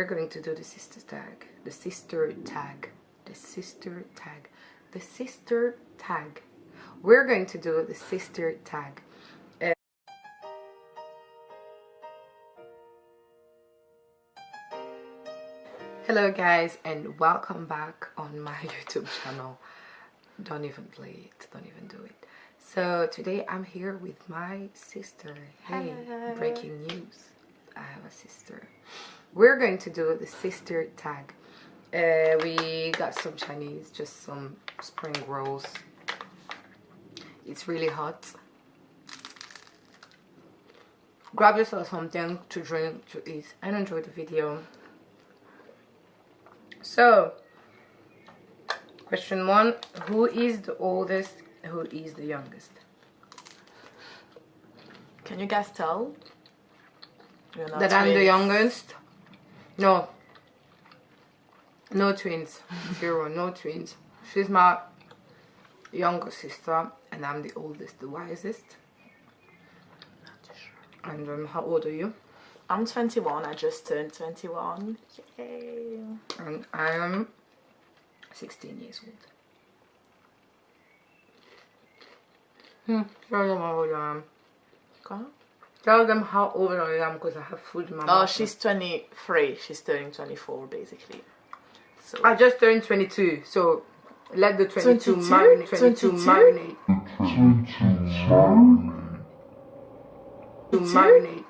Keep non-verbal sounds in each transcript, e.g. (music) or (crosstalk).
We're going to do the sister tag. The sister tag. The sister tag. The sister tag. We're going to do the sister tag. Uh, Hello guys and welcome back on my (laughs) YouTube channel. Don't even play it, don't even do it. So today I'm here with my sister. Hey, Hello. breaking news. I have a sister. We're going to do the sister tag. Uh, we got some Chinese, just some spring rolls. It's really hot. Grab yourself something to drink, to eat, and enjoy the video. So, question one Who is the oldest? Who is the youngest? Can you guys tell? That I'm the youngest? No. No twins. Zero, no twins. She's my younger sister, and I'm the oldest, the wisest. And um, how old are you? I'm 21. I just turned 21. Yay. And I am 16 years old. Hmm, them how old I am. Okay. Tell them how old I am because I have food in my oh, mouth. Oh, she's 23. She's turning 24, basically. So I just turned 22, so let the 22 22? marinate. 22 22? marinate. To 22? marinate.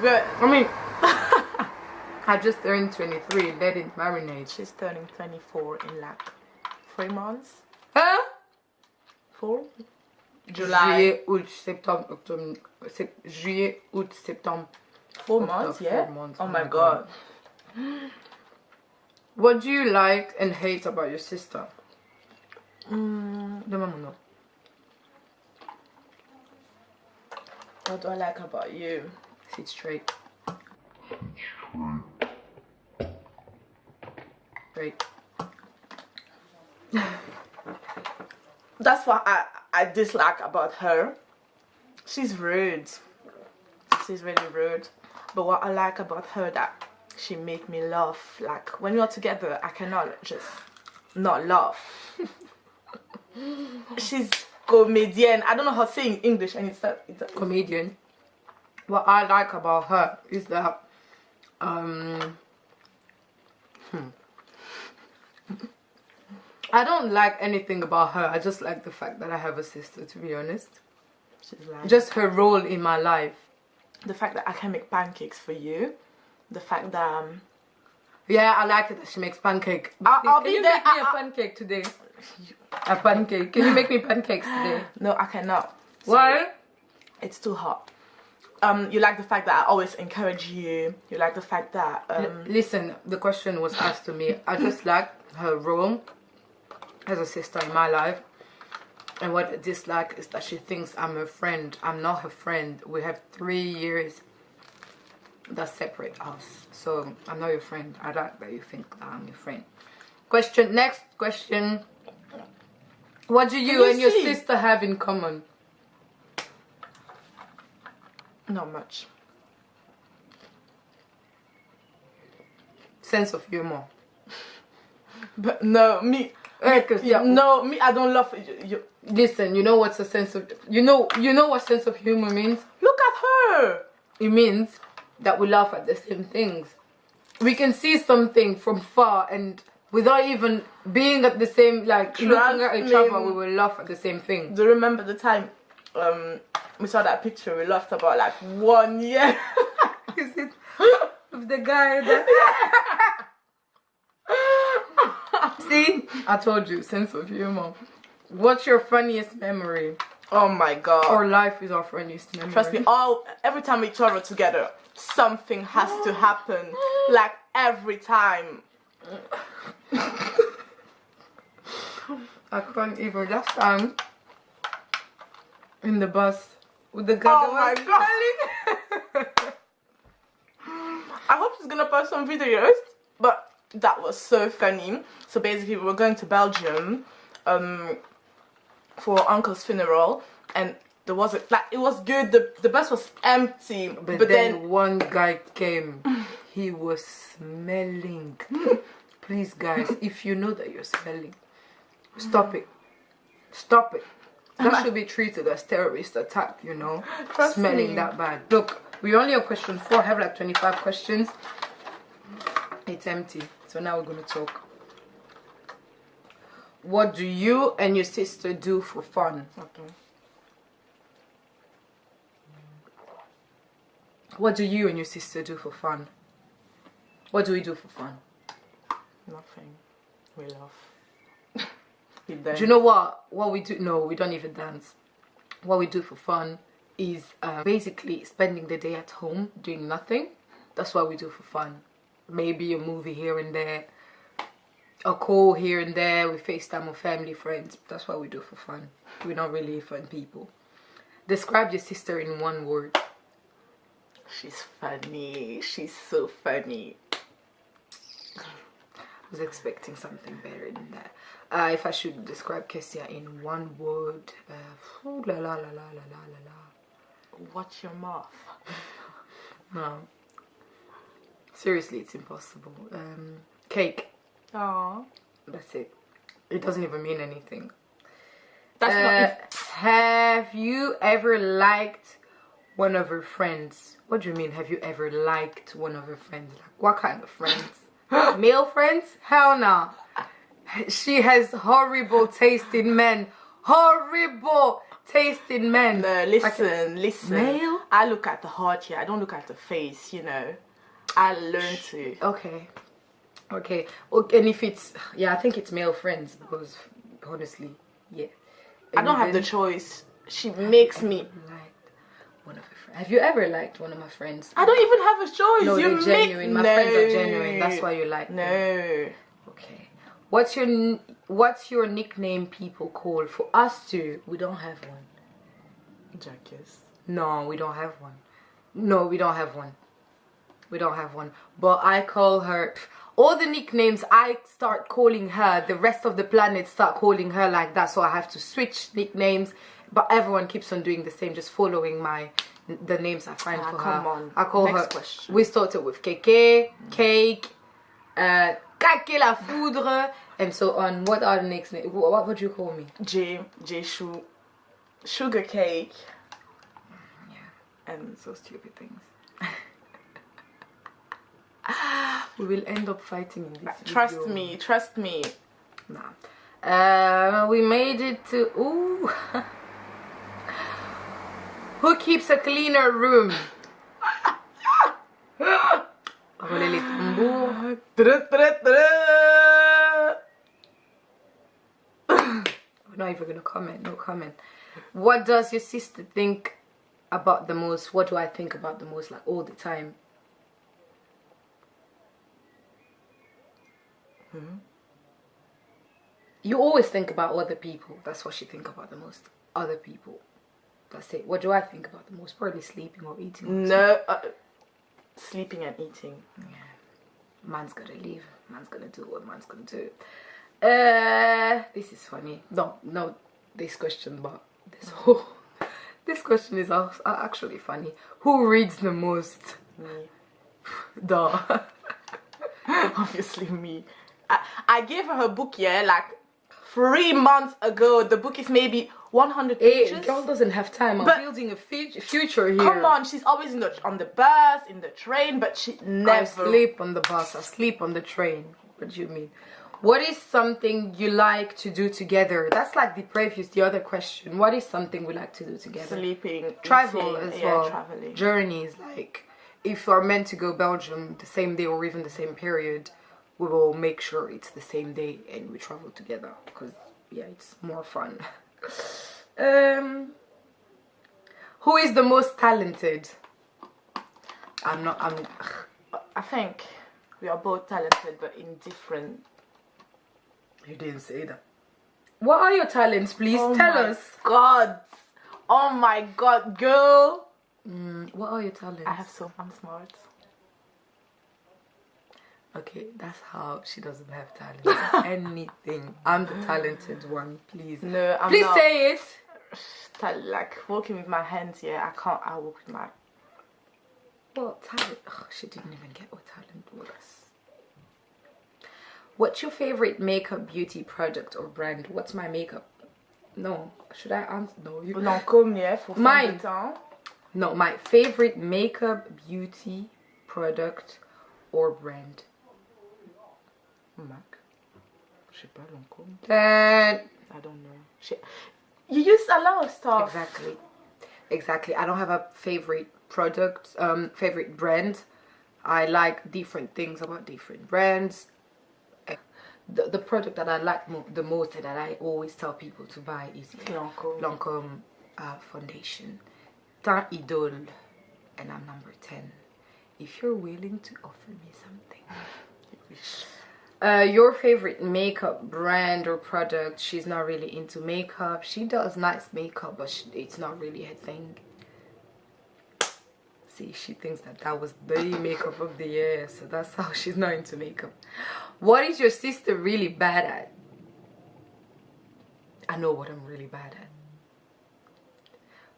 but I mean, (laughs) I just turned 23. Let it marinate. she's turning 24 in like three months. Huh? Four. July. Juillet, août, septembre, octobre, sep- juillet, août, septembre. Four October, months, four yeah. months, Oh my god. What do you like and hate about your sister? Mm, Demande-moi. what do I like about you? Sit straight. Straight. That's what I, I dislike about her. She's rude. She's really rude. But what I like about her that she make me laugh. Like when we are together, I cannot just not laugh. (laughs) She's comedian. I don't know how to say in English, and it's a, It's comedian. What I like about her is that um hmm. I don't like anything about her. I just like the fact that I have a sister to be honest. she's like Just her role in my life. the fact that I can make pancakes for you. The fact that um, Yeah, I like it that she makes pancake. I'll- I'll Can be you there. make me a I- I- pancake today? A pancake. Can you make me pancakes today? (gasps) no, I cannot. Why? It's too hot. Um, you like the fact that I always encourage you. You like the fact that um, Listen, the question was asked to me. I just like her role as a sister in my life. And what I dislike is that she thinks I'm her friend. I'm not her friend. We have three years that separate us. So I'm not your friend. I like that you think that I'm your friend. Question next question. What do you, you and your sister have in common? not much. Sense of humor. (laughs) But no, me. Eh, 'cause, yeah, No, me. I don't love you. you. Listen, you know what's a sense of you know you know what sense of humor means? Look at her. It means that we laugh at the same things. We can see something from far and without even being at the same like Trust looking at each other, we will laugh at the same thing. Do you remember the time um we saw that picture? We laughed about like one year. (laughs) Is it of the guy that (laughs) See? I told you, sense of humor. What's your funniest memory? oh my god. Our life is our funniest memory. Trust me, all every time we travel together, something has to happen. Like every time. I can't even. Last time in the bus with the guy Oh my God. (laughs) I hope she's gonna post some videos, but that was so funny. So basically, we were going to Belgium um, for uncle's funeral, and there was a, like it was good. The the bus was empty, But, but, then, then, one guy came. he was smelling. (laughs) Please, guys, if you know that you're smelling, stop it. Stop it. That should be treated as terrorist attack, you know. Trust smelling me. that bad. Look, we only have question four. I have like 25 questions. It's empty. So now we're gonna talk. What do you and your sister do for fun? Okay. What do you and your sister do for fun? What do we do for fun? Nothing. We laugh (laughs) we. Do you know what? What we do? No, we don't even dance. What we do for fun is uh, basically spending the day at home doing nothing. That's what we do for fun. Maybe a movie here and there, a call here and there. We FaceTime with family, friends. That's what we do for fun. We're not really fun people. Describe your sister in one word. She's funny. She's so funny. I was expecting something better than that. Uh, if I should describe Kessia in one word, uh, ooh, la la la la la la la la. Watch your mouth. (laughs) No. Seriously, it's impossible. Um, cake. Aww. That's it. It doesn't even mean anything. That's Uh, not. have you ever liked one of her friends? What do you mean? Have you ever liked one of her friends? Like what kind of friends? (gasps) Male friends? Hell no. She has horrible taste in men. Horrible taste in men. No, listen, listen. Male? I look at the heart here. I don't look at the face. You know. I learn to. Okay. Okay. Okay. And if it's yeah, I think it's male friends because honestly, yeah. I don't have the choice. She makes me. liked one of her friends. Have you ever liked one of my friends? I don't even have a choice. No, you make genuine. My no. friends are genuine. That's why you like them. No. Okay. What's your What's your nickname people call for us two? We don't have one. Jackass. No, we don't have one. No, we don't have one. We don't have one. But I call her all the nicknames I start calling her, the rest of the planet start calling her like that. So I have to switch nicknames. But everyone keeps on doing the same, just following my the names I find Ah, for come her. on. I call Next her. question. We started with Keke, Cake, uh, Kake la Foudre, and so on. What are the next names? What, what would you call me? J J Shu. Sugar cake. Yeah. And so stupid things. (laughs) (gasps) we will end up fighting in this trust video. me, trust me. Nah. Uh, we made it to. Ooh. (laughs) Who keeps a cleaner room? (laughs) Rouler les tambours. We're not even gonna comment. No comment. What does your sister think about the most? What do I think about the most? Like all the time. You always think about other people. That's what she think about the most. Other people. That's it. What do I think about the most? Probably sleeping or eating. No. Uh, sleeping and eating. Man's gonna leave. Man's gonna do what man's gonna do. Uh, this is funny. No, no, this question, but this (laughs) whole this question is actually funny. Who reads the most? Me. (laughs) Duh. (laughs) Obviously me. I, I gave her her book, yeah, like three months ago. The book is maybe 100 Hey, pages. girl doesn't have time. I'm But- building a future here. Come on, she's always in the on the bus, in the train, but she never... I sleep on the bus. I sleep on the train. What do you mean? What is something you like to do together? That's like the previous, the other question. What is something we like to do together? Sleeping, travel eating, as yeah, traveling. Journeys like if you're meant to go Belgium the same day or even the same period, we will make sure it's the same day and we travel together because yeah, it's more fun. (laughs) um, who is the most talented? I'm not. I'm. I think we are both talented, but in different. You didn't say that. What are your talents, please? Oh Tell us. God, oh my God, girl! Mm, what are your talents? I have so. I'm smart. Okay, that's how she doesn't have talent. (laughs) Anything. I'm the talented one, please. No, I'm Please not. say it. (sighs) like walking with my hands. Yeah, I can't. I walk with my. Okay, that's how she doesn't have talent. I'm the talented one, please. Please say it. Tal- like working with my hands, yeah, I can't. I walk with my. What talent? Oh, she didn't even get what talent was. What's your favorite makeup beauty product or brand? What's my makeup? No, should I answer? No, you. Lancôme, yeah, for Mine. No, my favorite makeup beauty product or brand. Mac. Je sais pas, Lancôme. That I don't know. Je- You use a lot of stuff. exactly, exactly. I don't have a favorite product, um, favorite brand. I like different things about different brands. The, the product that I like mo- the most and that I always tell people to buy is Lancôme. Lancome uh, foundation. Teint Idole, and I'm number 10. If you're willing to offer me something. Uh, your favorite makeup brand or product? She's not really into makeup. She does nice makeup, but she, it's not really her thing. See, she thinks that that was the makeup of the year, so that's how she's not into makeup. What is your sister really bad at? I know what I'm really bad at.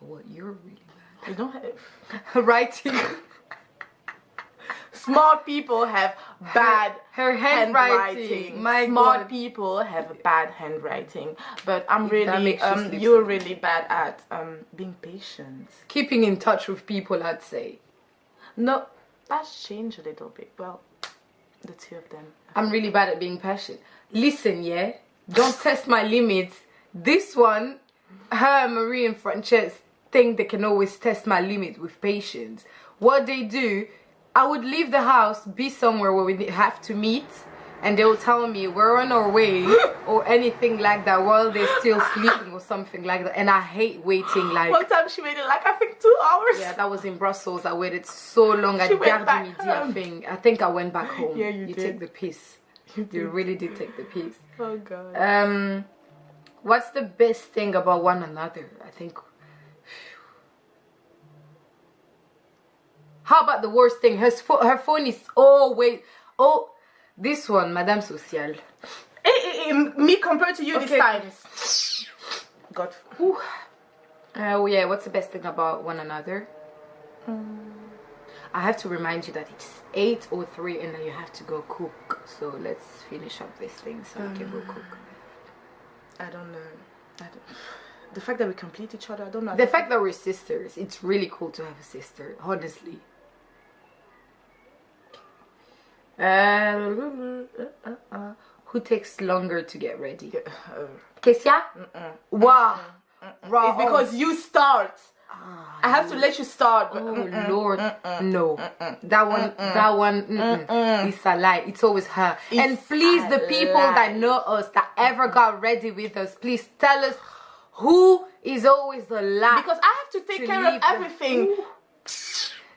But what you're really You don't have. bad (laughs) at. Writing. (laughs) Smart people have bad her handwriting. handwriting. My Smart God. people have a bad handwriting. But I'm really, um, you're really bad at um, being patient. Keeping in touch with people, I'd say. No, that's changed a little bit. Well, the two of them. I'm really bad at being patient. Listen, yeah? Don't test my limits. This one, her, Marie, and Frances think they can always test my limit with patience. What they do, I would leave the house, be somewhere where we have to meet, and they will tell me we're on our way (gasps) or anything like that while they're still sleeping or something like that. And I hate waiting like. One time she waited like I think two hours. Yeah, that was in Brussels. I waited so long at Gare back du Midi, I think. I think I went back home. Yeah, you You did. take the piss. You really did take the piss. Oh god. Um, what's the best thing about one another? I think. How about the worst thing? Her her phone is always oh this one, Madame Social. Eh, eh, eh, me compared to you Okay. this times. God. Whew. Uh, oh yeah, what's the best thing about one another? I have to remind you that it's 8.03 and that you have to go cook. So let's finish up this thing so we can go cook. I don't know. I don't. (sighs) The fact that we complete each other, I don't know. The fact that we're sisters, it's really cool to have a sister, honestly. Uh, uh, uh, who takes longer to get ready? Uh, Kesia? Wow. Raw. it's because you start. Ah, I have to let you start. But Oh mm-mm. Lord, no. That one, that one, it's a lie. It's always her. and please, the people that know us, that ever got ready with us, please tell us who is always the last. because I have to take to care of everything.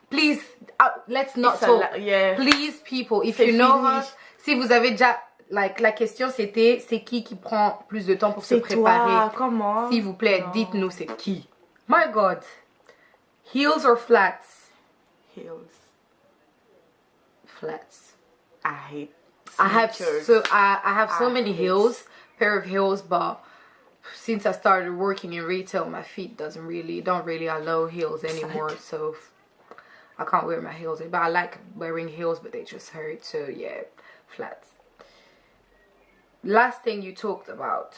Please, uh, let's not talk. yeah. Please, people, if you know her, si vous avez déjà, like, la question c'était, c'est qui qui prend plus de temps pour se préparer? Comment? S'il vous plaît, Non. dites-nous c'est qui. My God, heels or flats? Heels. Flats. I hate. I have so I, I have so I many hate- heels, pair of heels, but since I started working in retail, my feet doesn't really don't really allow heels anymore. So I can't wear my heels. But I like wearing heels, but they just hurt. So yeah, flats. Last thing you talked about.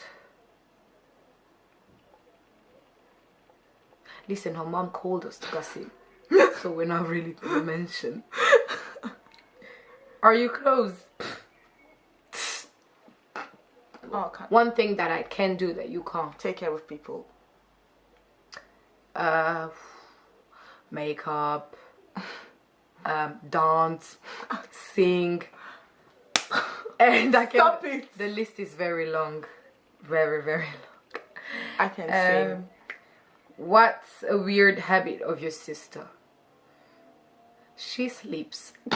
Listen, her mom called us to gossip, so we're not really gonna mention. Are you close? Oh, One thing that I can do that you can't. take care of people. Uh, makeup, um, dance, sing, and I can. Stop it. The list is very long, very very (laughs) long. I can sing. Um, what's a weird habit of your sister? She sleeps. (laughs)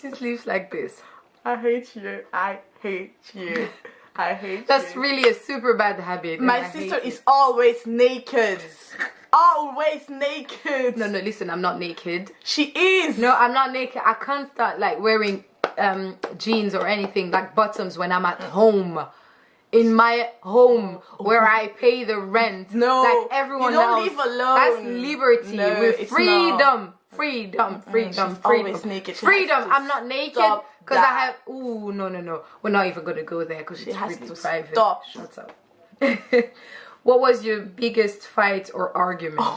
she sleeps like this. I hate you. I hate you. I hate you. That's you. really a super bad habit. My sister it. is always naked. (laughs) Always naked. No, no, listen, I'm not naked. She is. No, I'm not naked. I can't start like wearing um jeans or anything like bottoms when I'm at home. in my home where I pay the rent. No, like everyone you don't else. That's liberty No, with freedom. Freedom, freedom, she's freedom. always naked. She freedom. I'm not naked because I have. Ooh, no, no, no. We're not even gonna go there because it's has really to private. stop. Shut up. (laughs) what was your biggest fight or argument? (laughs)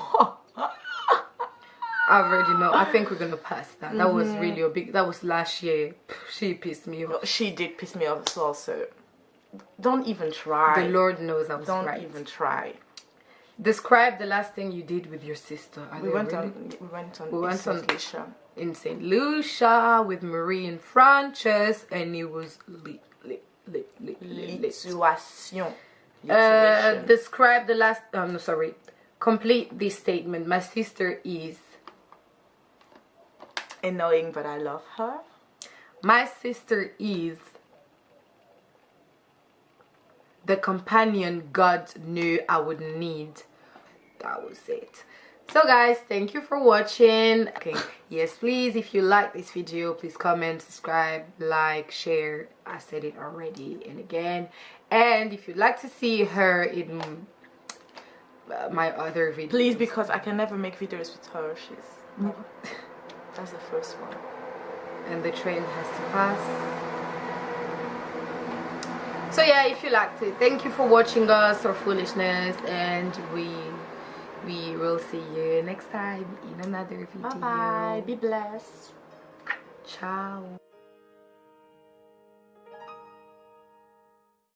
I already know. I think we're gonna pass that. That was Mm-hmm. really a big. That was last year. She pissed me off. She did piss me off as well, so don't even try. The Lord knows I was don't right. even try. Describe the last thing you did with your sister. Are We went really- on. We went on. We went on- Lucia. in St. Lucia with Marie and Frances, and it was lit, lit, lit, lit, lit, lit. Lituation. Uh, describe the last. Um, no, sorry. Complete this statement. My sister is. annoying, but I love her. My sister is. The companion God knew I would need. That was it. So guys, thank you for watching. Okay, yes, please, if you like this video, please comment, subscribe, like, share. I said it already and again. And if you'd like to see her in my other videos, Please, because I can never make videos with her. She's. That's (laughs) the first one. and the train has to pass. So yeah, if you liked it, thank you for watching us or foolishness, and we we will see you next time in another video. Bye bye. Be blessed. Ciao.